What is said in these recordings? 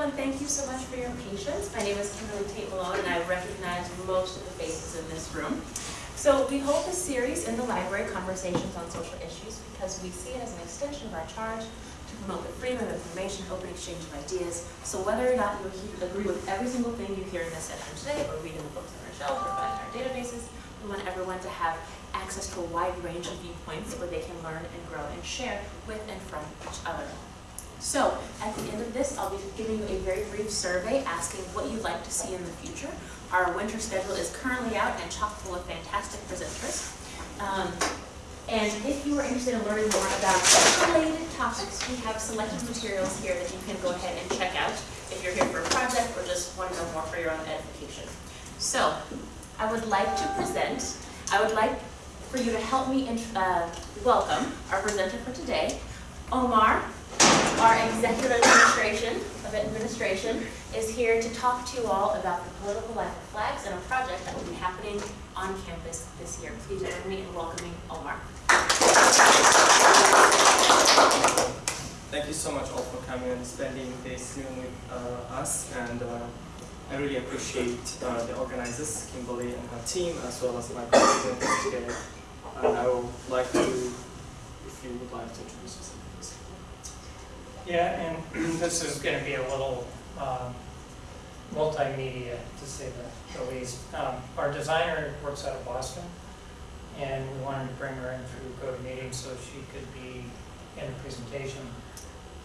everyone, thank you so much for your patience. My name is Kimberly Tate Malone, and I recognize most of the faces in this room. So we hold this series in the library, Conversations on Social Issues, because we see it as an extension of our charge to promote the freedom of information, open exchange of ideas. So whether or not you agree with every single thing you hear in this session today, or read in the books on our shelves, or find in our databases, we want everyone to have access to a wide range of viewpoints where they can learn and grow and share with and from each other. So at the end of this, I'll be giving you a very brief survey asking what you'd like to see in the future. Our winter schedule is currently out and chock full of fantastic presenters. Um, and if you are interested in learning more about related topics, we have selected materials here that you can go ahead and check out if you're here for a project or just want to know more for your own edification. So I would like to present, I would like for you to help me uh, welcome our presenter for today, Omar our executive administration of administration is here to talk to you all about the political life of flags and a project that will be happening on campus this year. Please join me in welcoming Omar. Thank you so much all for coming and spending this noon with uh, us and uh, I really appreciate uh, the organizers, Kimberly and her team, as well as my colleagues today. And I would like to, if you would like to introduce yourself. Yeah, and this is going to be a little um, multimedia, to say the, the least. Um, our designer works out of Boston, and we wanted to bring her in through GoToMeeting so she could be in the presentation.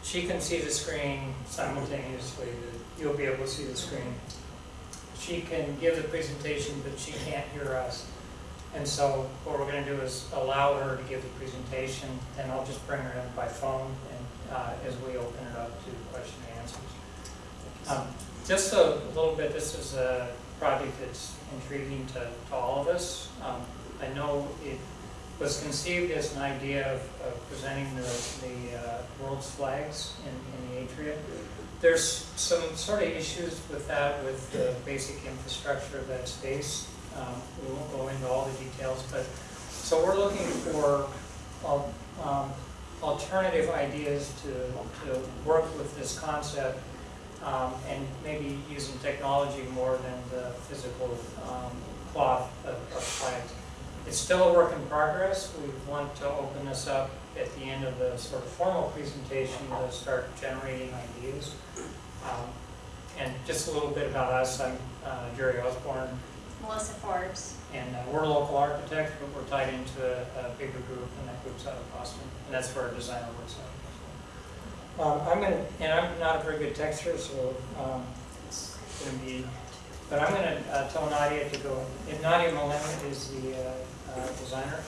She can see the screen simultaneously, you'll be able to see the screen. She can give the presentation, but she can't hear us. And so what we're going to do is allow her to give the presentation, and I'll just bring her in by phone, uh, as we open it up to question and answers. Um, just a little bit, this is a project that's intriguing to, to all of us. Um, I know it was conceived as an idea of, of presenting the, the uh, world's flags in, in the atria. There's some sort of issues with that, with the basic infrastructure of that space. Um, we won't go into all the details, but so we're looking for um, alternative ideas to, to work with this concept um, and maybe using technology more than the physical um, cloth of, of flags. It's still a work in progress. We want to open this up at the end of the sort of formal presentation to start generating ideas. Um, and just a little bit about us. I'm uh, Jerry Osborne. Melissa Forbes. And uh, we're a local architects, but we're tied into a, a, bigger group, and that group's out of Boston. And that's where our designer works out um, I'm going to, and I'm not a very good texter, so um, it's going to be, but I'm going to uh, tell Nadia to go. And Nadia Malin is the uh, uh, designer,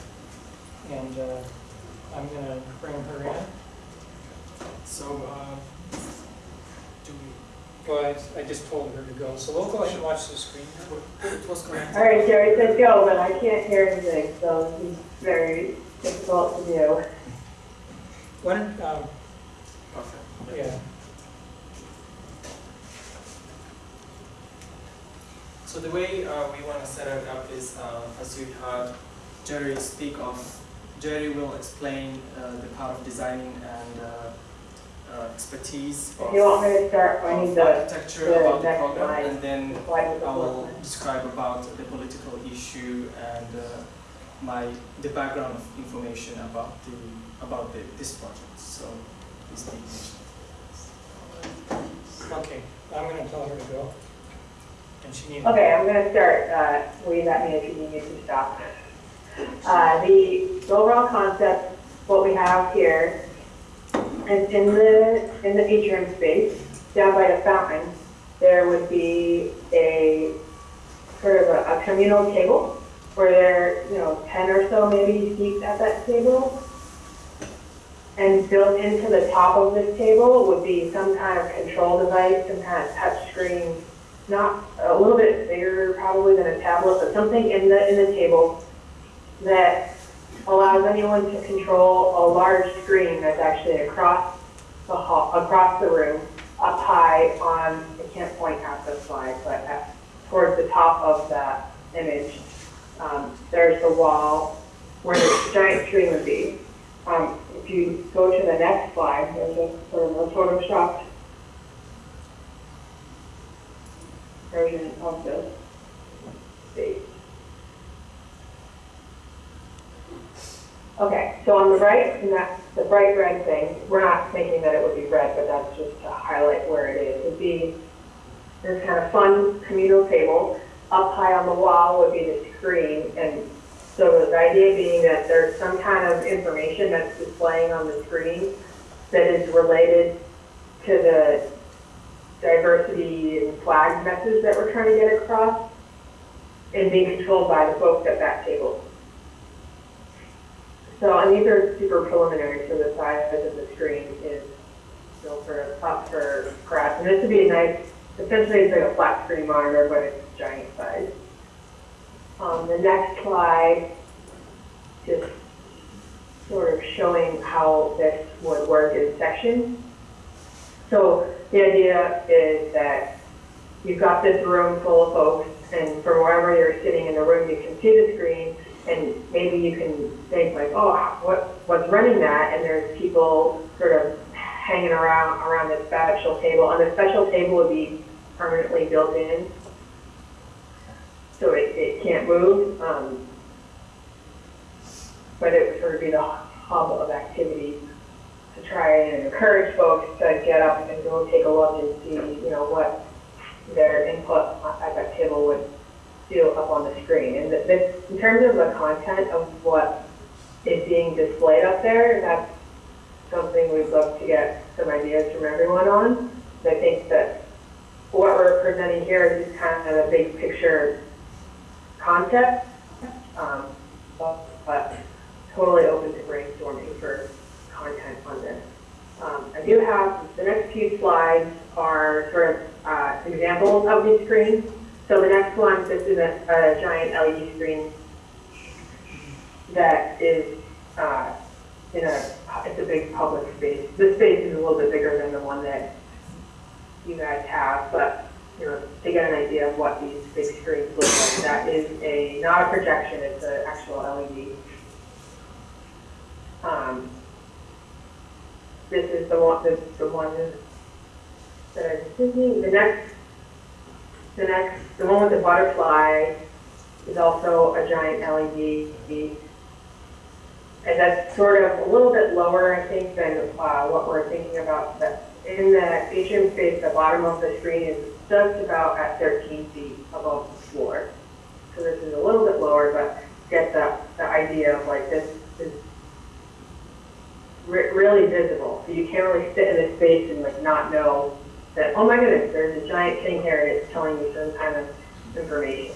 and uh, I'm going to bring her in. So, uh, well, I, I just told her to go, so we'll go ahead and watch the screen. What's going on? All right, Jerry said go, but I can't hear anything, so it's very difficult to do. When, um, yeah, So the way uh, we want to set it up is, uh, as you heard Jerry speak of, Jerry will explain uh, the part of designing and uh, expertise If you want me to start, I of need the, architecture the about the program, slide. and then the slide with the I will describe about the political issue and uh, my the background of information about the about the, this project. So please be patient. okay, I'm gonna tell her to go. And she needs. Okay, I'm gonna start, uh, wave at me if you need me to stop. Uh, the overall concept, what we have here, is in the, in the atrium space, down by the fountain, there would be a, sort of a, a communal table, where there, you know, ten or so maybe seats at that table. And built into the top of this table would be some kind of control device, some kind of touch screen, not a little bit bigger probably than a tablet, but something in the in the table that allows anyone to control a large screen that's actually across the hall, across the room, up high on I can't point at the slide, but at, towards the top of that image. Um, there's the wall where the giant screen would be. Um, if you go to the next slide, there's a sort of a photoshopped version of the space. Okay, so on the right, and that's the bright red thing, we're not thinking that it would be red, but that's just to highlight where it is. Would be this kind of fun communal table. Up high on the wall would be the screen, and so the idea being that there's some kind of information that's displaying on the screen that is related to the diversity and flag message that we're trying to get across and being controlled by the folks at that table. So, and these are super preliminary, so the size of the screen is still sort of up for grabs. And this would be a nice, essentially it's like a flat screen monitor, but it's giant size. Um, the next slide, just sort of showing how this would work in sections. So the idea is that you've got this room full of folks, and from wherever you're sitting in the room, you can see the screen, and maybe you can think like, oh, what, what's running that? And there's people sort of hanging around around this special table, and the special table would be permanently built in, so it, it can't move. Um, but it would sort of be the hub of activity to try and encourage folks to get up and go take a look and see, you know, what their input at that table would do up on the screen. And th- this, in terms of the content of what is being displayed up there, that's something we'd love to get some ideas from everyone on. I think that what we're presenting here is just kind of a big picture concept, um, but, but totally open to brainstorming for content on this. Um, I do have, the next few slides are sort of uh, examples of these screens. So the next one, this is a, a giant LED screen that is uh, in a, it's a big public space. This space is a little bit bigger than the one that you guys have, but you know, to get an idea of what these big screens look like, that is a, not a projection, it's an actual LED. Um, this is the one, this is the one that I'm the next, the next, the one with the butterfly is also a giant LED. And that's sort of a little bit lower, I think, than uh, what we're thinking about. But in the atrium space, the bottom of the screen is just about at 13 feet above the floor. So this is a little bit lower, but get the, the idea of like this is re- really visible. So you can't really sit in this space and like not know that, oh my goodness, there's a giant thing here and it's telling you some kind of information.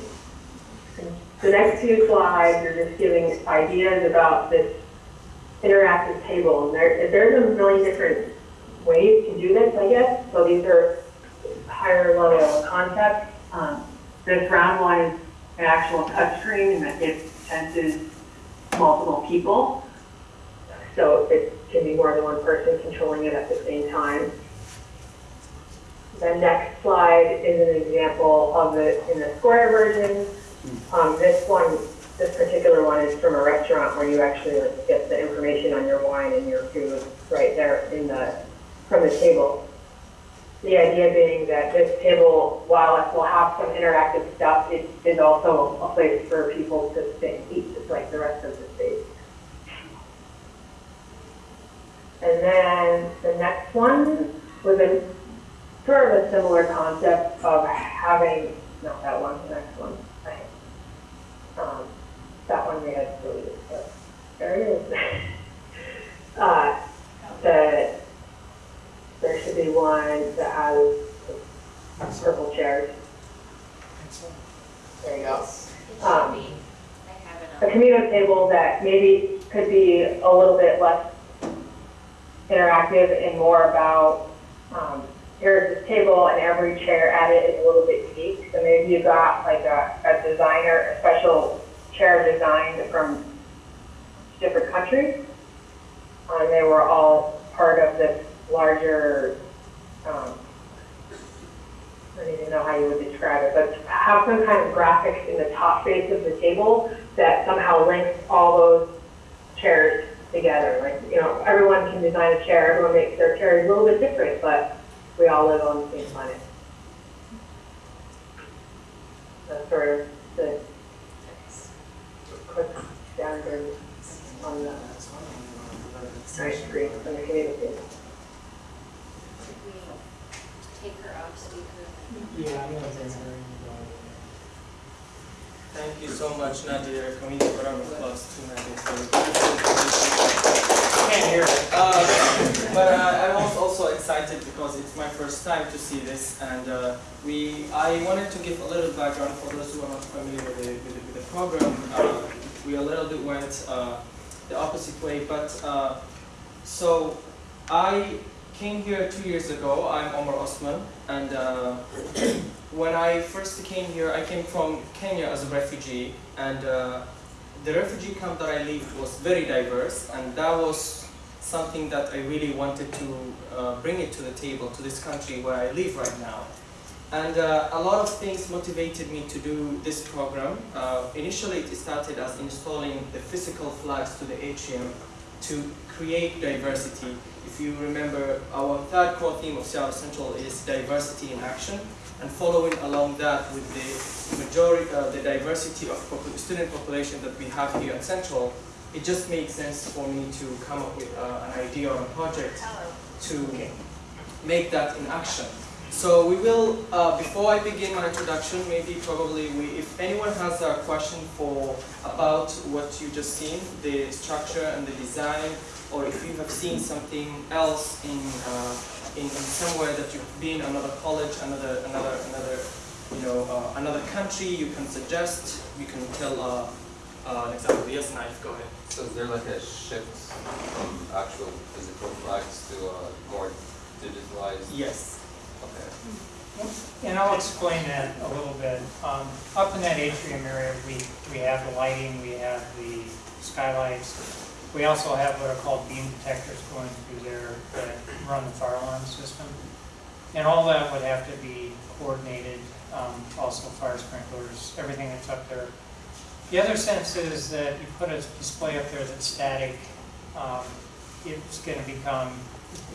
The next few slides are just giving ideas about this interactive table. And there, there's a million different ways to do this, I guess. So these are higher level concepts. Um, this round one is an actual touchscreen and that it senses multiple people. So it can be more than one person controlling it at the same time. The next slide is an example of it in the square version. Um, this one, this particular one is from a restaurant where you actually like, get the information on your wine and your food right there in the, from the table. The idea being that this table, while it will have some interactive stuff, it is also a place for people to sit and eat, just like the rest of the space. And then the next one was a sort of a similar concept of having, not that one, the next one. Um, that one we had deleted, but there it is. uh, the, there should be one that has purple chairs. There you go. It should Um, be, I have it a on. communal table that maybe could be a little bit less interactive and more about, um, here's this table and every chair at it is a little bit unique. So maybe you got like a, a designer, a special chair designed from different countries. And they were all part of this larger, um, I don't even know how you would describe it, but have some kind of graphics in the top face of the table that somehow links all those chairs together. Like, you know, everyone can design a chair, everyone makes their chairs a little bit different, but we all live on the same planet. for the quick standard on the nice screen on the community. Could take her off speaker? Yeah, I'm gonna bring her in. Thank you so much, Nadia, community for our class to Nadia for Can't hear it. Uh, but uh, I was also excited because it's my first time to see this, and uh, we I wanted to give a little background for those who are not familiar with the, with the, with the program. Uh, we a little bit went uh, the opposite way, but uh, so I came here two years ago. I'm Omar Osman, and uh, when I first came here, I came from Kenya as a refugee, and uh, the refugee camp that I lived was very diverse, and that was something that I really wanted to uh, bring it to the table, to this country where I live right now. And uh, a lot of things motivated me to do this program. Uh, initially, it started as installing the physical flags to the atrium to create diversity. You remember, our third core theme of Seattle Central is diversity in action, and following along that with the majority, uh, the diversity of student population that we have here at Central, it just made sense for me to come up with uh, an idea or a project to make that in action. So we will, uh, before I begin my introduction, maybe probably we, if anyone has a question for about what you just seen, the structure and the design, or if you have seen something else in, uh, in, in somewhere that you've been, another college, another, another, another, you know, uh, another country, you can suggest, you can tell uh, uh, an example. Yes, Naif, go ahead. So is there like a shift from actual physical flags to a more digitalized? Yes. Okay. And I'll explain that a little bit. Um, Up in that atrium area, we, we have the lighting, we have the skylights. We also have what are called beam detectors going through there that run the fire alarm system. And all that would have to be coordinated, um, also fire sprinklers, everything that's up there. The other sense is that you put a display up there that's static, um, it's gonna become,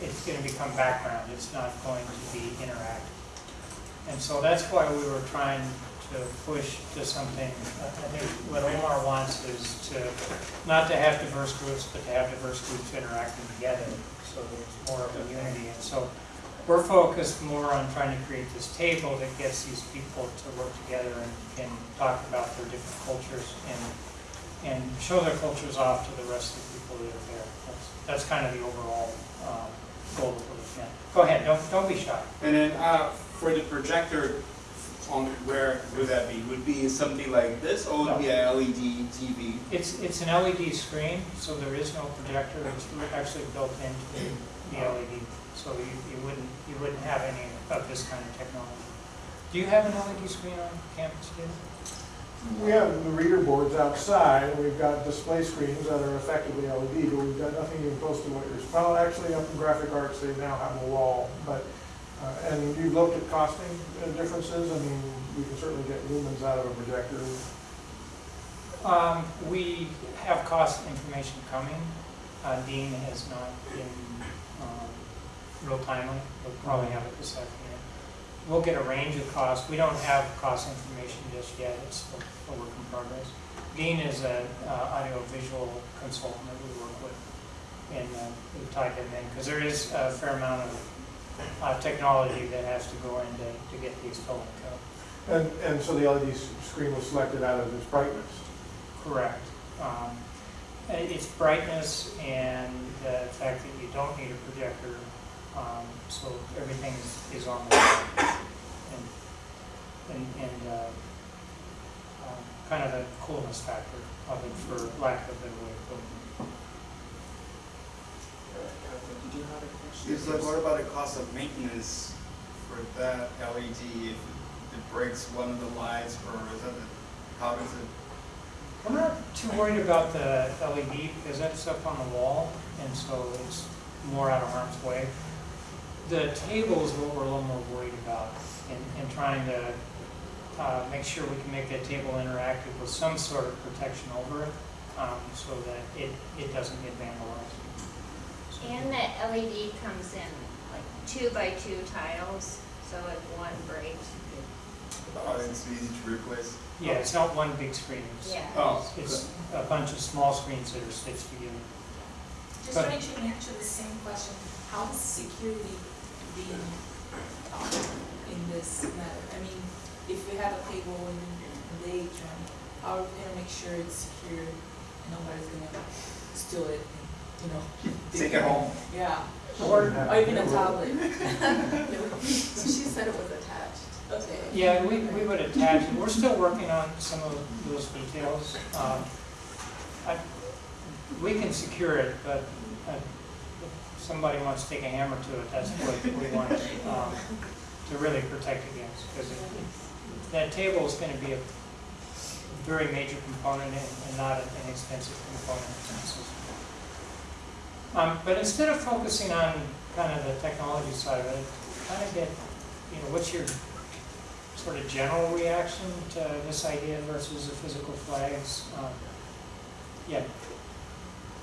it's gonna become background, it's not going to be interactive. And so that's why we were trying to push to something, I think what Omar wants is to, not to have diverse groups, but to have diverse groups interacting together, so there's more of a unity. And so we're focused more on trying to create this table that gets these people to work together and talk about their different cultures and, and show their cultures off to the rest of the people that are there. That's, that's kind of the overall, um, goal that we're. Go ahead, don't, don't be shy. And then uh, for the projector, on where would that be? Would be something like this, oh, or would it be a LED TV? It's, it's an LED screen, so there is no projector, it's actually built into the LED. So you, you wouldn't, you wouldn't have any of this kind of technology. Do you have an LED screen on campus, David? We have the reader boards outside, we've got display screens that are effectively LED, but we've got nothing even close to what you're, well, actually, up in graphic arts, they now have a wall, but, uh, and you've looked at costing uh, differences, I mean, we can certainly get lumens out of a projector. Um, we have cost information coming. Uh, Dean has not been, um, real timely. We'll probably have it this afternoon. We'll get a range of costs. We don't have cost information just yet. It's a work in progress. Dean is an audio visual consultant that we work with. And, uh, we've tied in, because there is a fair amount of, uh, technology that has to go in to, to get these filmed. And, and so the LED screen was selected out of its brightness. Correct. Um, It's brightness and the fact that you don't need a projector, um, so everything is, is on the. And, and, and, uh, um, kind of the coolness factor of it, for lack of a better way of putting it. Did you have a question? Like, what about the cost of maintenance for that LED? If it breaks one of the lights, or is that, the- how it? I'm not too worried about the LED because that's up on the wall and so it's more out of harm's way. The table is what we're a little more worried about and, and trying to, uh, make sure we can make that table interactive with some sort of protection over it, um, so that it, it doesn't get vandalized. And that LED comes in like two by two tiles, so if one breaks, Oh, it's easy to replace. Yeah, it's not one big screen. It's- Yeah. Oh, It's a bunch of small screens that are stitched together. Just But- trying to answer the same question, how is security being taught in this matter? I mean, if we have a table in the atrium, how are we gonna make sure it's secure and nobody's gonna steal it, and, you know? Take it home. Yeah, Or or even a tablet. She said it was attached. Okay. Yeah, we, we would attach, it. we're still working on some of those details. Um, I, we can secure it, but uh, if somebody wants to take a hammer to it, that's what we want um, to really protect against. Because that table is going to be a very major component and and not an inexpensive component in the system. Um, But instead of focusing on kind of the technology side of it, kind of get, you know, what's your sort of general reaction to this idea versus the physical flags? Um, Yeah,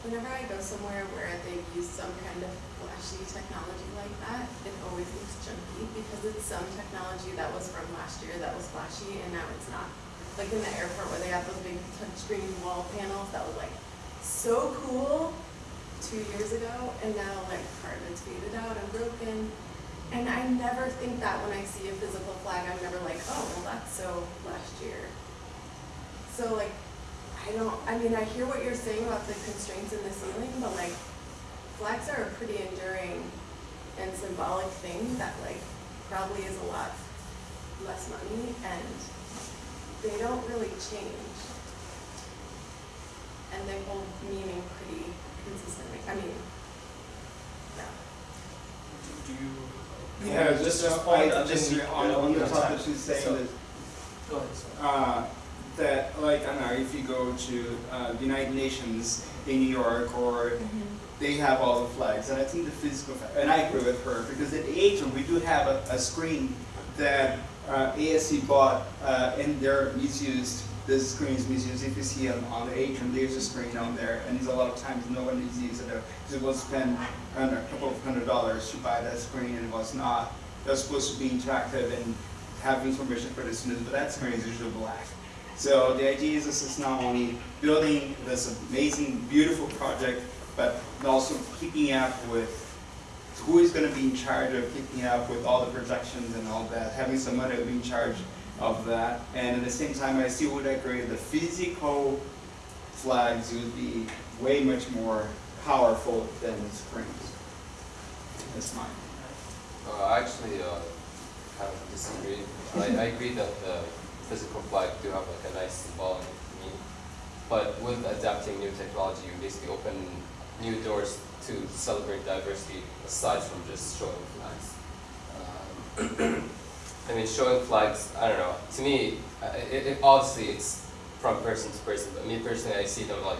Whenever I go somewhere where they've used some kind of flashy technology like that, it always looks junky because it's some technology that was from last year that was flashy and now it's not. Like in the airport where they have those big touchscreen wall panels that was like so cool two years ago and now like part of it's faded out and broken. And I never think that when I see a physical flag, I'm never like, oh, well, that's so last year. So like, I don't, I mean, I hear what you're saying about the constraints in the ceiling, but like, flags are a pretty enduring and symbolic thing that like probably is a lot less money and they don't really change. And they hold meaning pretty consistently, I mean, yeah. Do you? Yeah, Just just, respond just on, we'll on the give top that she's saying So- that Go ahead, uh, that like I don't know if you go to uh, the United Nations in New York or they have all the flags and I think the physical fa- and I agree with her because at the atrium we do have a, a screen that uh, ASC bought uh, and they're misused. The screen is misused. If you see on, on the atrium, there's a screen on there, and there's a lot of times no one is using it. Was spent uh, a couple of hundred dollars to buy that screen, and it was not. Was supposed to be interactive and have information for the students, but that screen is usually black. So the idea is this is not only building this amazing, beautiful project, but also keeping up with who is going to be in charge of keeping up with all the projections and all that, having somebody to be in charge of that. And at the same time, I still would agree the physical flags would be way much more powerful than the screens. That's mine. Uh, I actually uh, kind of disagree. I, I agree that the physical flag do have like a nice symbolic meaning, but with adapting new technology, you basically open new doors to celebrate diversity aside from just showing flags. Um, I mean, showing flags, I don't know. To me, it, it, obviously it's from person to person, but me personally, I see them like,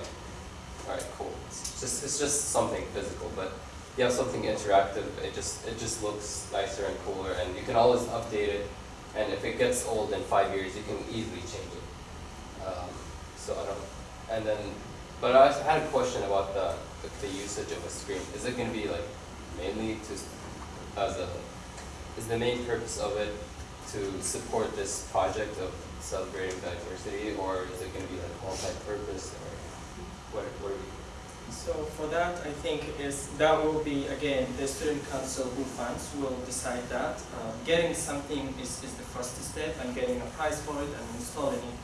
all right, cool. It's just it's just something physical, but you have something interactive, it just it just looks nicer and cooler, and you can always update it. And if it gets old in five years, you can easily change it. Um, so I don't. And then, but I had a question about the the, the usage of a screen. Is it going to be like mainly to as a is the main purpose of it to support this project of celebrating diversity, or is it going to be like multi-purpose, or what? What are? So for that, I think is, that will be, again, the student council who funds will decide that. Uh, Getting something is, is the first step and getting a prize for it and installing it.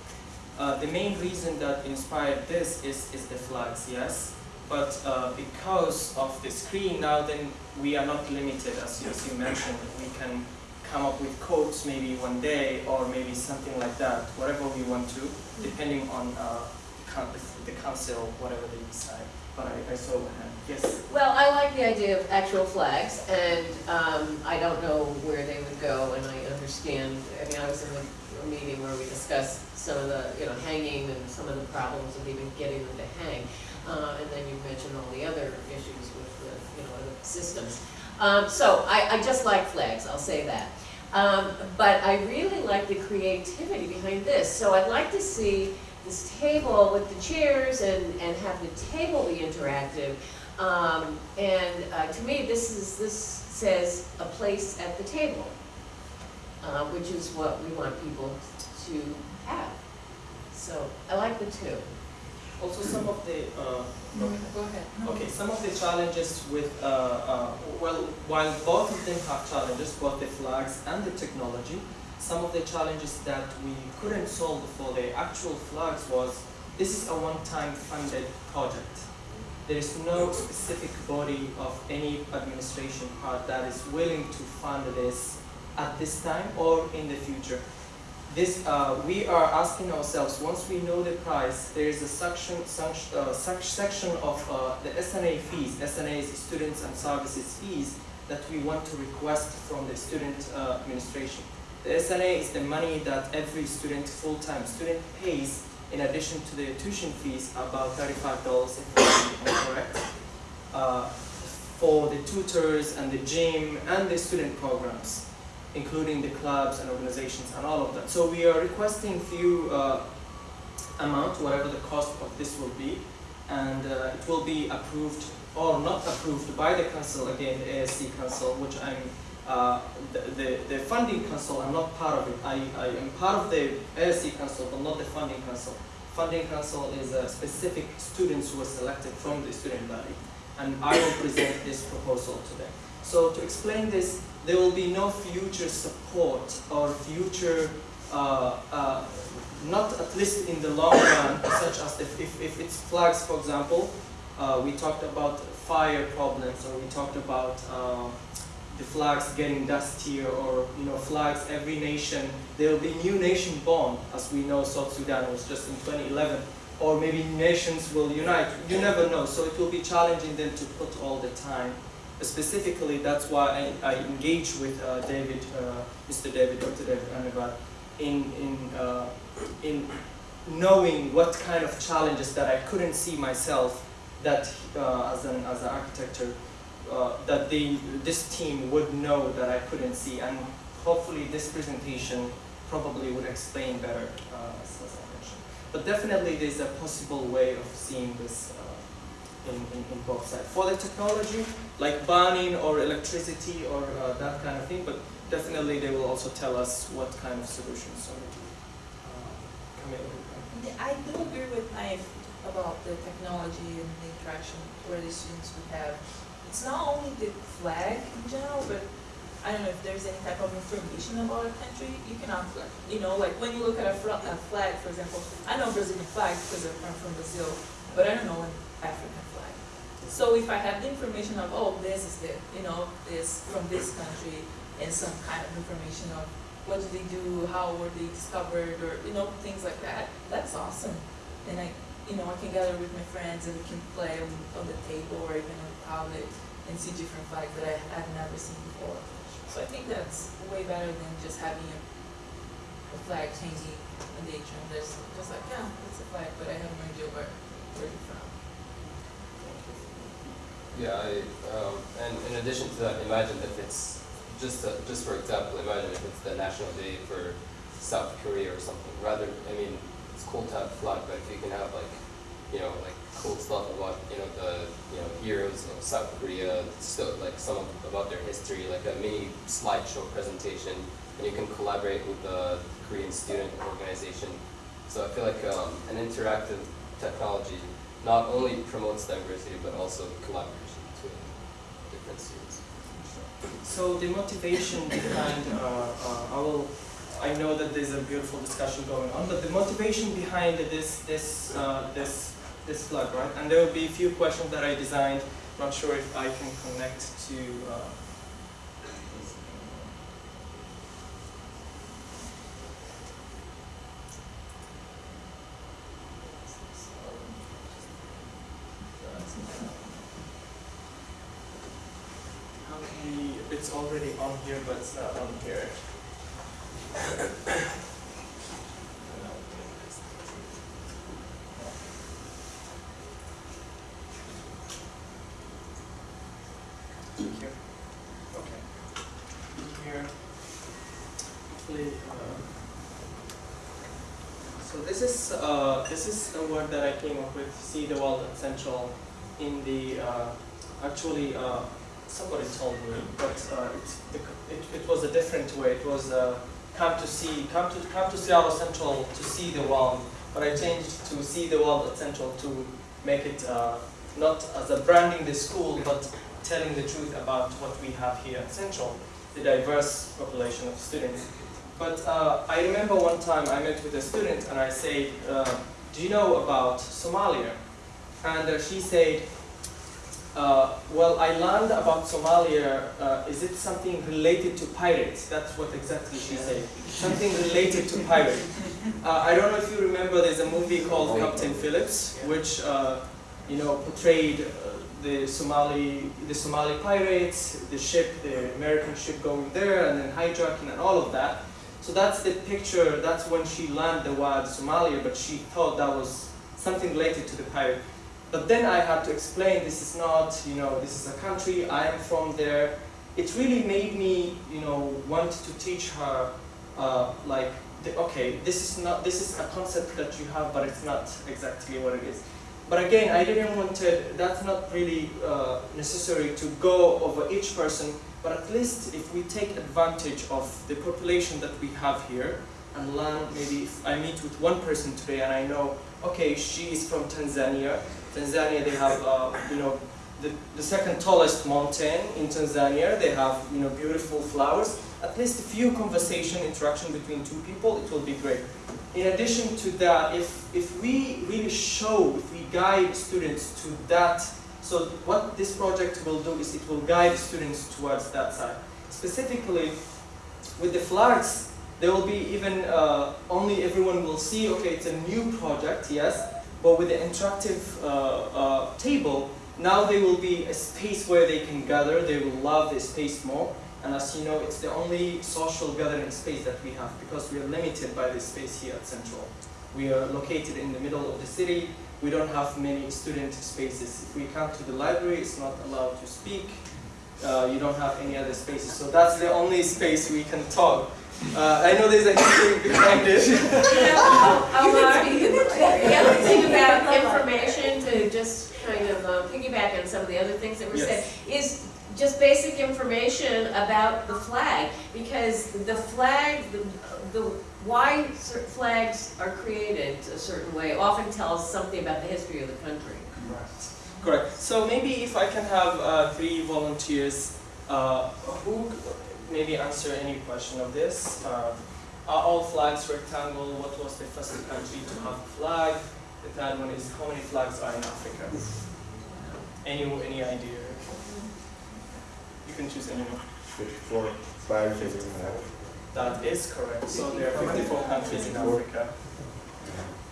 Uh, the main reason that inspired this is, is the flags, yes. But uh, because of the screen now, then we are not limited, as you mentioned. We can come up with codes maybe one day or maybe something like that, whatever we want to, depending on uh, the coun- the council, whatever they decide. But I, I saw a hand. Yes. Well, I like the idea of actual flags, and um, I don't know where they would go, and I understand, I mean, I was in a a meeting where we discussed some of the, you know, hanging and some of the problems of even getting them to hang. Uh, And then you mentioned all the other issues with the, you know, the systems. Um, So I, I just like flags, I'll say that. Um, But I really like the creativity behind this, so I'd like to see this table with the chairs and, and have the table be interactive. Um, and, uh, to me, this is, this says a place at the table. Uh, which is what we want people to have. So I like the two. Also, some of the, uh, Go ahead. Okay, some of the challenges with, uh, uh, well, while both of them have challenges, both the flags and the technology, some of the challenges that we couldn't solve for the actual flags was, this is a one-time funded project. There is no specific body of any administration part that is willing to fund this at this time or in the future this, uh, we are asking ourselves, once we know the price, there is a section, uh, section of uh, the SNA fees, SNA is students and services fees, that we want to request from the student uh, administration. The SNA is the money that every student, full-time student pays in addition to the tuition fees, about $35 if I'm correct, uh, for the tutors and the gym and the student programs including the clubs and organizations and all of that. So we are requesting few uh, amount, whatever the cost of this will be, and uh, it will be approved or not approved by the council, again, the ASC council, which I'm, uh, the, the, the funding council, I'm not part of it. I, I am part of the ASC council, but not the funding council. Funding council is a specific students who are selected from the student body, and I will present this proposal to them. So to explain this, there will be no future support or future, uh, uh, not at least in the long run, such as if, if, if it's flags, for example, uh, we talked about fire problems or we talked about uh, the flags getting dustier or you know flags every nation there will be new nation born as we know South Sudan was just in 2011 or maybe nations will unite you never know. So it will be challenging them to put all the time specifically, that's why I, I with uh, David, uh, Mr. David, Dr. David Anabat, in, in, uh, in knowing what kind of challenges that I couldn't see myself that uh, as an as an architect, uh, that this team would know that I couldn't see. And hopefully this presentation probably would explain better, uh, as, as I mentioned. But definitely there's a possible way of seeing this in, in, in both sides. For the technology, like burning or electricity or uh, that kind of thing, but definitely they will also tell us what kind of solutions. So, uh, Camille. I do agree with Naif about the technology and the interaction where the students would have. It's not only the flag in general, but I don't know if there's any type of information about a country, you can flag. You know, like when you look at a, flag, for example, I know Brazilian flag because I'm from Brazil, but I don't know African flag. So if I have the information of, oh, this is the, you know, this from this country, and some kind of information of what did they do, how were they discovered, or, you know, things like that, that's awesome. And I, you know, I can gather with my friends and we can play on, on the table or even on the tablet and see different flags that I, I've never seen before. So I think that's way better than just having a, a flag changing in the atrium. There's just like, yeah, it's a flag, but I have no idea where, where it's from. Yeah, I, um, and in addition to that, imagine if it's, just, uh, just for example, imagine if it's the national day for South Korea or something, rather, I mean, it's cool to have a flag, but if you can have like, you know, like cool stuff about, you know, the, you know, heroes of South Korea, still like some of, about their history, like a mini slideshow presentation, and you can collaborate with the Korean student organization. So I feel like um, an interactive technology not only promotes diversity, but also collaboration between different students. So the motivation behind, uh, uh, I will, I know that there's a beautiful discussion going on, but the motivation behind this, this, uh, this, this flag, right? And there will be a few questions that I designed. Not sure if I can connect to. Uh, Okay, it's already on here, but it's not on here. Here. Okay. Here. Hopefully, uh, so this is uh, this is a word that I came up with. See the world essential in the uh, actually. Uh, somebody told me, but uh, it, it, it was a different way. It was uh, come to see, come to, come to Seattle Central to see the world, but I changed to see the world at Central to make it uh, not as a branding the school, but telling the truth about what we have here at Central, the diverse population of students. But uh, I remember one time I met with a student and I said, uh, do you know about Somalia? And uh, she said, uh, well, I learned about Somalia, uh, is it something related to pirates? That's what exactly she said. Something related to pirates. Uh, I don't know if you remember, there's a movie called Captain Phillips, which, uh, you know, portrayed uh, the Somali, the Somali pirates, the ship, the American ship going there, and then hijacking and all of that. So that's the picture, that's when she learned the word Somalia, but she thought that was something related to the pirate. But then I had to explain this is not, you know, this is a country, I am from there. It really made me, you know, want to teach her, uh, like, the, okay, this is not, this is a concept that you have, but it's not exactly what it is. But again, I didn't want to, that's not really uh, necessary to go over each person, but at least if we take advantage of the population that we have here and learn, maybe if I meet with one person today and I know, okay, she is from Tanzania, Tanzania, they have, uh, you know, the, the second tallest mountain in Tanzania. They have, you know, beautiful flowers. At least a few conversation, interaction between two people, it will be great. In addition to that, if, if we really show, if we guide students to that, so what this project will do is it will guide students towards that side. Specifically, with the flags, there will be even, uh, only everyone will see, okay, it's a new project, yes, but with the interactive uh, uh, table, now there will be a space where they can gather. They will love the space more. And as you know, it's the only social gathering space that we have because we are limited by the space here at Central. We are located in the middle of the city. We don't have many student spaces. If we come to the library, it's not allowed to speak. Uh, you don't have any other spaces. So that's the only space we can talk. Uh, I know there's a history behind it. Omar, the other thing about information, to just kind of uh, piggyback on some of the other things that were said, is just basic information about the flag, because the flag, the, the, why flags are created a certain way often tells something about the history of the country. Correct. Correct. So maybe if I can have uh, three volunteers uh, who maybe answer any question of this. Uh, are all flags rectangle? What was the first country to have a flag? The third one is how many flags are in Africa? Any any idea? You can choose any one. 54 flags that we have. That is correct. So there are 54 countries in Africa.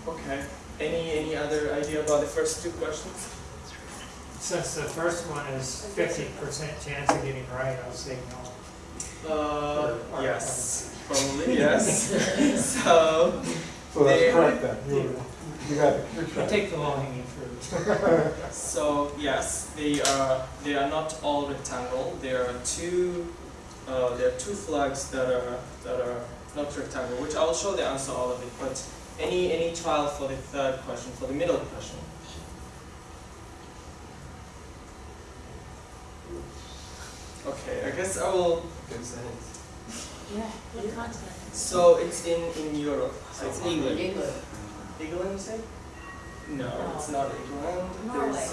Okay. Any any other idea about the first two questions? Since the first one is fifty percent chance of getting right, I'll say no. Uh, yes, probably yes. so So that's They- correct then. You you got it. You're I'll correct. take the low hanging fruit. So yes, they are they are not all rectangle. There are two uh, there are two flags that are that are not rectangle, which I'll show the answer all of it. But any any child for the third question, for the middle question. Okay, I guess I will. Give us a hint. Yeah, what continent? So it's in in Europe. So it's England. England. England, you say? No, it's not England. Norway.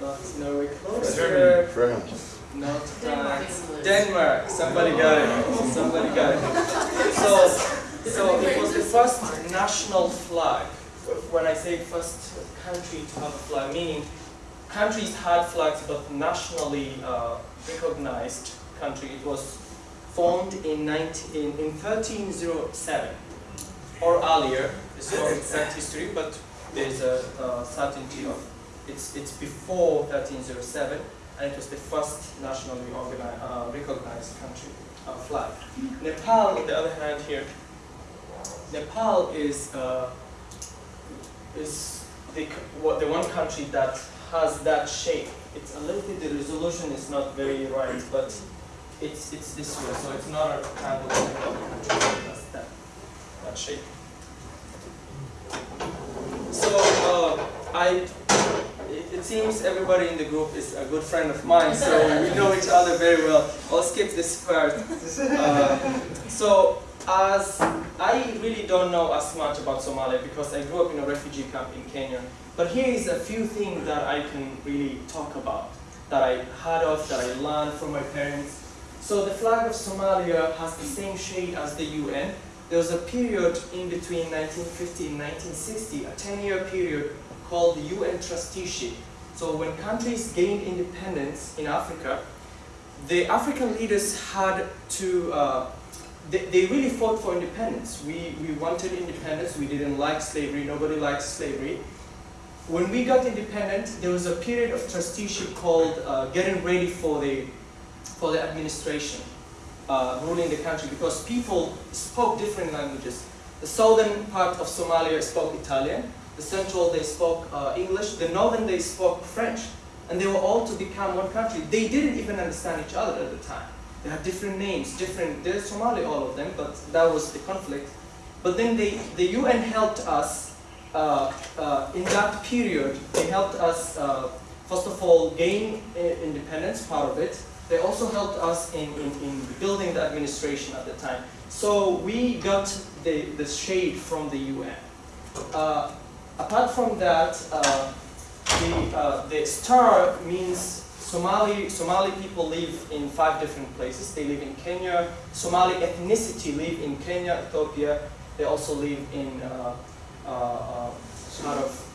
There's Not Norway. Closer. France. Not Denmark. France. Denmark. Somebody got it. Somebody got it. So, so it was the first national flag. When I say first country to have a flag, meaning countries had flags, but nationally uh, recognized country. It was formed in 19, in, in 1307 or earlier. It's no exact history, but there's a uh, certainty of it's it's before 1307 and it was the first nationally organized, uh, recognized country uh, flag. Nepal, on the other hand, here, Nepal is uh, is the what the one country that has that shape. It's a little bit the resolution is not very right, but it's it's this way, so it's not a rectangle of country. That that shape. So uh, I, it, seems everybody in the group is a good friend of mine, so we know each other very well. I'll skip this part. Uh, so as I really don't know as much about Somalia because I grew up in a refugee camp in Kenya. But here is a few things that I can really talk about, that I heard of, that I learned from my parents. So the flag of Somalia has the same shade as the UN. There was a period in between 1950 and 1960, a 10-year period called the UN trusteeship. So when countries gained independence in Africa, the African leaders had to, uh, they, they really fought for independence. We, we wanted independence, we didn't like slavery, nobody likes slavery. When we got independent, there was a period of trusteeship called uh, getting ready for the, for the administration, uh, ruling the country, because people spoke different languages. The southern part of Somalia spoke Italian, the central they spoke uh, English, the northern they spoke French and they were all to become one country. They didn't even understand each other at the time. They had different names, different, they're Somali, all of them, but that was the conflict. But then they, the UN helped us uh, uh, in that period. They helped us, uh, first of all, gain uh, independence, part of it. They also helped us in, in, in building the administration at the time. So we got the, the shade from the UN. Uh, apart from that, uh, the, uh, the star means Somali, Somali people live in five different places. They live in Kenya. Somali ethnicity live in Kenya, Ethiopia. They also live in uh, uh, uh, sort of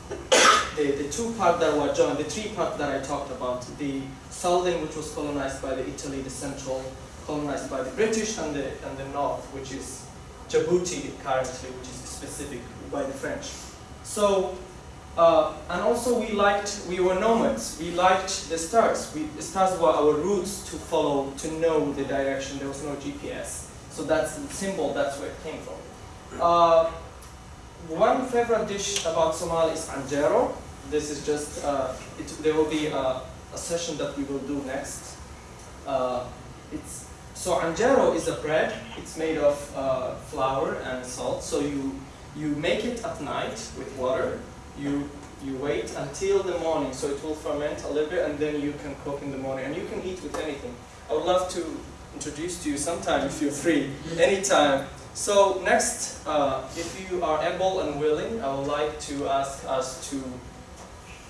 the, the two part that were joined, the three part that I talked about. The southern, which was colonized by the Italy, the central, colonized by the British, and the, and the north, which is Djibouti currently, which is specific by the French. So uh, and also we liked, we were nomads, we liked the stars. We, the stars were our routes to follow, to know the direction, there was no GPS. So that's the symbol, that's where it came from. Uh, one favorite dish about Somali is anjero. This is just, uh, it, there will be a, a, session that we will do next. Uh, it's, so anjero is a bread, it's made of uh, flour and salt. So you, you make it at night with water, you you wait until the morning so it will ferment a little bit and then you can cook in the morning and you can eat with anything. I would love to introduce to you sometime if you're free, anytime. So next, uh, if you are able and willing, I would like to ask us to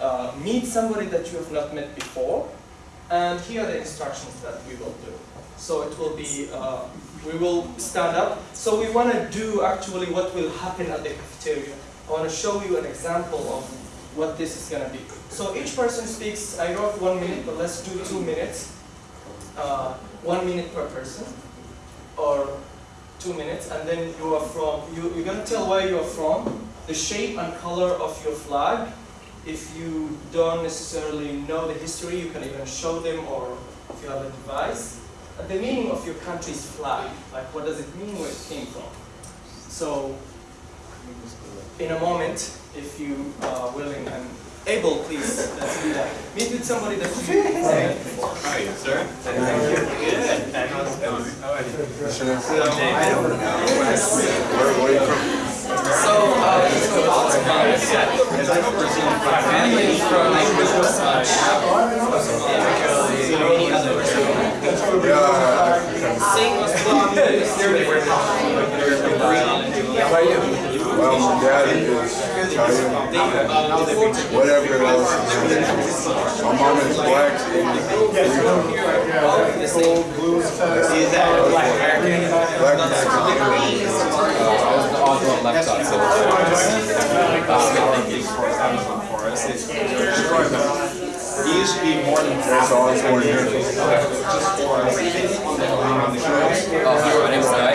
uh, meet somebody that you have not met before and here are the instructions that we will do. So it will be, uh, we will stand up. So we want to do actually what will happen at the cafeteria. I want to show you an example of what this is going to be. So each person speaks, I wrote one minute, but let's do two minutes. Uh, one minute per person, or two minutes, and then you are from, you, you're going to tell where you are from, the shape and color of your flag. If you don't necessarily know the history, you can even show them, or if you have a device. And the meaning of your country's flag, like what does it mean, where it came from. So in a moment, if you are willing and able, please, let's do that. Meet with somebody that you have before. How are you, sir? Thank you. Good. How are Where, where are you from? So, uh, let's go back to my family from any other Sing was How are you? Well, my dad is Whatever else. My mom is black. Cold blue. Is black American? Black Mexican. I was the odd one left out, so for He used to be more than That's all it's for here. just for us. On the show. Oh, name's Guy.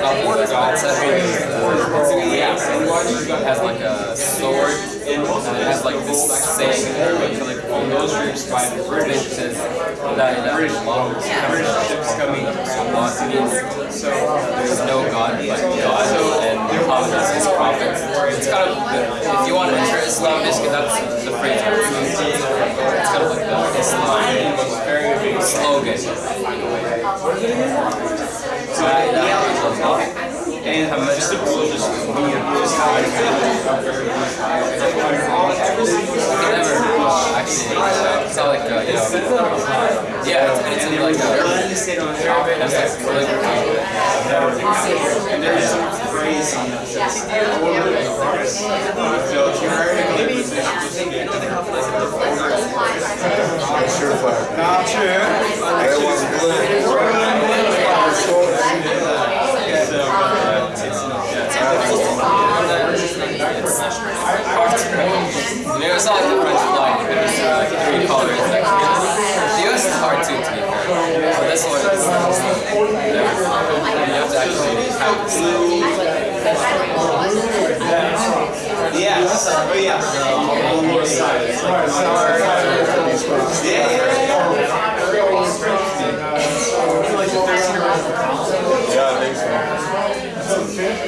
uh, border uh, has like a sword and it has like this saying in like all those groups by the British says that that British ships coming so what means so there's no God but God and Muhammad is his prophet. It's kind of, if you want to enter Islam, that's the phrase. It's kind of like the Islam slogan. And just a cool, just and just how uh, uh, it's not like, uh, you yeah, know, it's not like the French flag, it's like three colors. Like, the US is hard too, to be fair. But this one, is, you have to actually have Yes. Oh, yeah. Yeah, Yeah, I think so.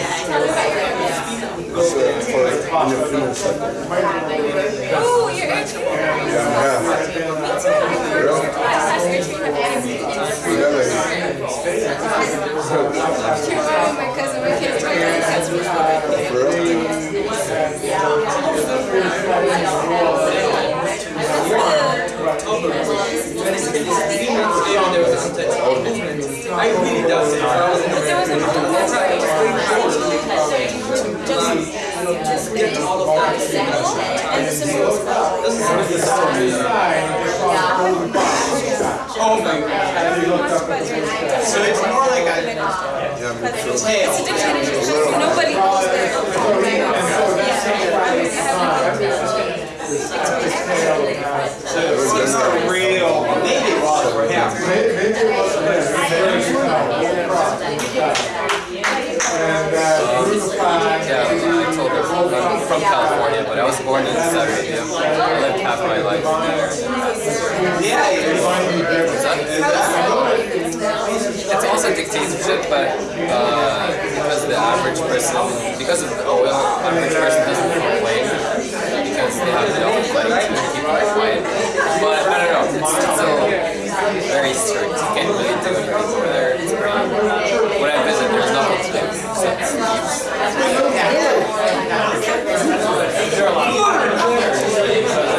for when you finish, like, Oh, you're actually. yeah, Really? My cousin, my kids, my grandkids. For real? I really does it. Just get all of that. And the simple is really the story. Oh my god. So it's more like a Yeah, me too. tail. It's a dictatorship. Nobody goes there. So it's just a real, maybe it was for him. Maybe it wasn't And, uh, through the flag. Yeah, I told her I'm from California, but I was born in Saudi Arabia. I lived half my life there. Yeah, It's dictatorship, but uh, because the average person, because of the oil, average person doesn't complain because they have enough money to keep them quiet. But I don't know, it's still very strict. You can't really do anything over there. It's pretty, when I visit, there's nothing to do except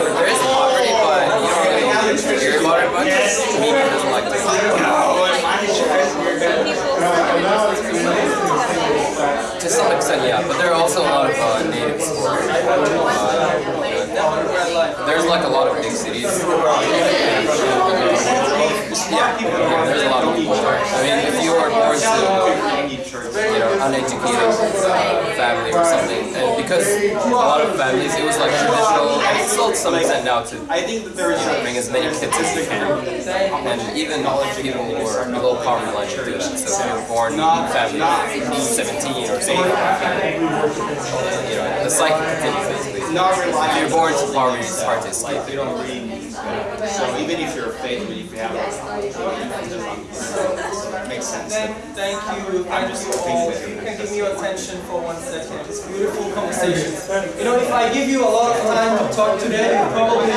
There is poverty, but you don't really hear about it much. Media doesn't like to see it. To some extent, yeah, but there are also a lot of uh, natives who are, uh, there's like a lot of big cities. Yeah, there's a lot of people. I mean, if you are to, you know, uneducated uh, family or something, and because a lot of families, it was like traditional, and it's still to some extent now to I think that there is you know, bring as many kids as you can. And even people who are below poverty line do that. So if you're born in a family 17 or something, you know, the cycle continues basically. Not If relying. you're born to poverty, it's hard to escape. You don't really need. So even if you're a faith, but if you have a, it makes sense. Thank, thank you, thank you all. If you can give me your attention for one second. It's beautiful conversation. You know, if I give you a lot of time to talk today, probably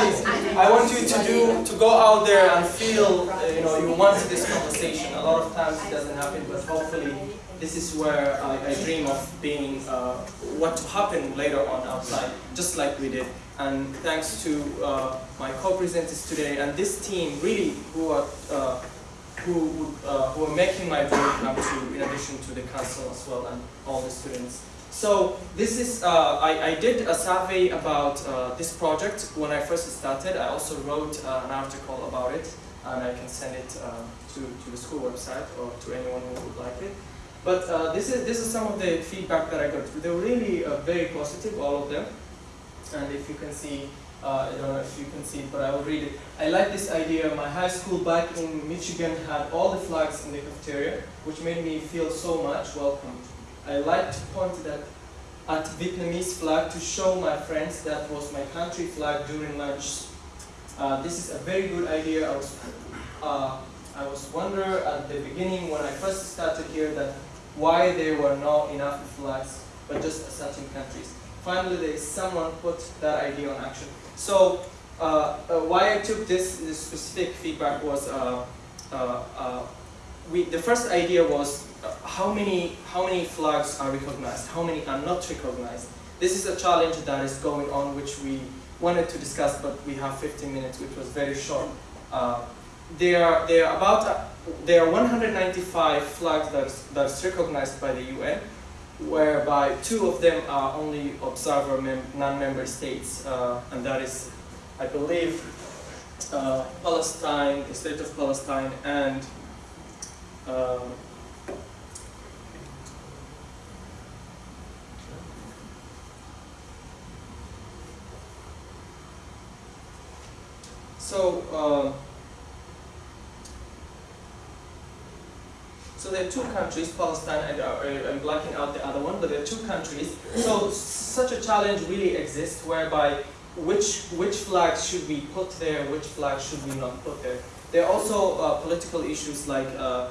I want you to do to go out there and feel, uh, you know, you want this conversation a lot of times it doesn't happen, but hopefully this is where I, I dream of being, uh, what to happen later on outside, just like we did. And thanks to uh, my co-presenters today and this team, really, who are uh, who uh, who are making my dream come true, in addition to the council as well and all the students. So this is, uh, I, I did a survey about uh, this project when I first started. I also wrote an article about it, and I can send it to, to the school website or to anyone who would like it. But uh, this is this is some of the feedback that I got. They were really uh, very positive, all of them. And if you can see, uh, I don't know if you can see but I will read it. I like this idea. My high school back in Michigan had all the flags in the cafeteria, which made me feel so much welcomed. I like to point that at Vietnamese flag to show my friends that was my country flag during lunch. Uh, this is a very good idea. I was, uh, I was wonder at the beginning when I first started here that why there were not enough flags, but just certain countries. Finally, there is someone put that idea on action. So uh, uh, why I took this, this specific feedback was uh, uh, uh, we, the first idea was uh, how many how many flags are recognized, how many are not recognized. This is a challenge that is going on, which we wanted to discuss, but we have 15 minutes, which was very short. There are there are about there are 195 flags that is, that is recognized by the UN, whereby two of them are only observer mem non-member states, uh, and that is, I believe, uh, Palestine, the state of Palestine, and um, so, so there are two countries, Palestine, and uh, I'm blacking out the other one, but there are two countries. So such a challenge really exists, whereby which which flags should we put there, which flags should we not put there. There are also uh, political issues like uh,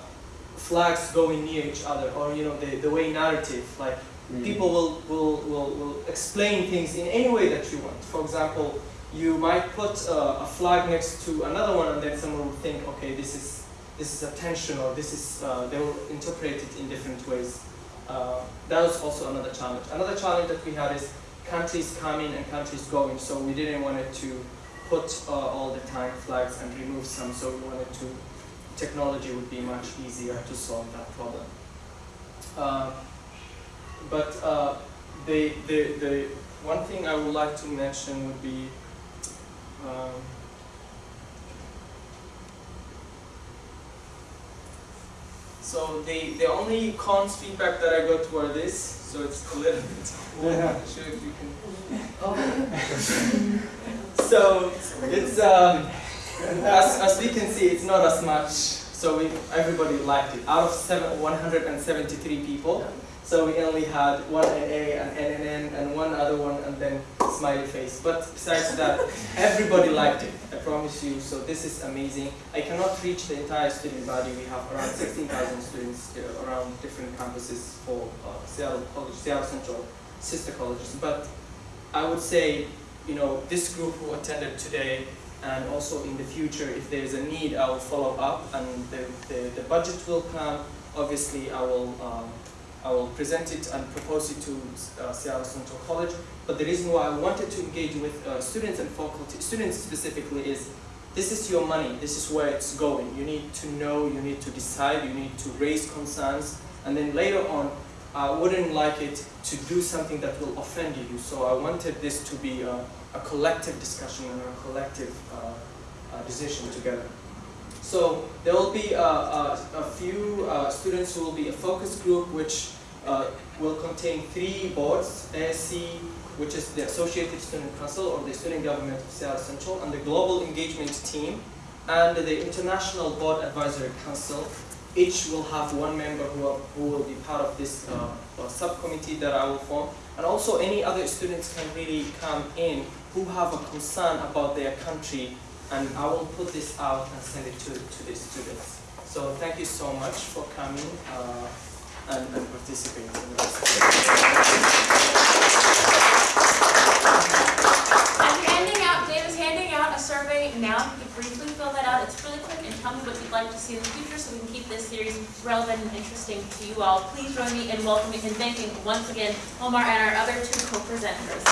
flags going near each other, or you know the, the way narrative, like people will, will, will, will explain things in any way that you want. For example, you might put uh, a flag next to another one, and then someone will think, okay, this is this is a tension, or this is uh, they will interpret it in different ways. Uh, that was also another challenge. Another challenge that we had is countries coming and countries going, so we didn't want it to put uh, all the time flags and remove some, so we wanted to, technology would be much easier to solve that problem. Uh, but uh, the, the, the one thing I would like to mention would be um, so the, the only cons feedback that I got were this, so it's a little bit, Yeah. I'm sure if you can. So it's um, as, as we can see, it's not as much. So we, everybody liked it. Out of seven, 173 people, so we only had one NA, an NNN, and one other one, and then smiley face. But besides that, everybody liked it. I promise you. So this is amazing. I cannot reach the entire student body. We have around 16,000 students uh, around different campuses for uh, Seattle College, Seattle Central sister colleges. But I would say, you know, this group who attended today and also in the future, if there's a need, I will follow up and the, the, the budget will come. Obviously, I will, um, I will present it and propose it to uh, Seattle Central College. But the reason why I wanted to engage with uh, students and faculty, students specifically, is this is your money, this is where it's going. You need to know, you need to decide, you need to raise concerns, and then later on, I wouldn't like it to do something that will offend you. So I wanted this to be a, a collective discussion and a collective uh, uh, decision together. So there will be a, a, a few uh, students who will be a focus group which uh, will contain three boards, ASC, which is the Associated Student Council or the Student Government of Seattle Central, and the Global Engagement Team, and the International Board Advisory Council, each will have one member who, are, who will be part of this uh, uh, subcommittee that I will form. And also any other students can really come in who have a concern about their country and I will put this out and send it to, to the students. So thank you so much for coming uh, and, and participating in this. Handing out, Dave is handing out a survey now, if you could briefly fill that out, it's really quick, and tell me what you'd like to see in the future so we can keep this series relevant and interesting to you all. Please join me in welcoming and thanking once again Omar and our other two co-presenters.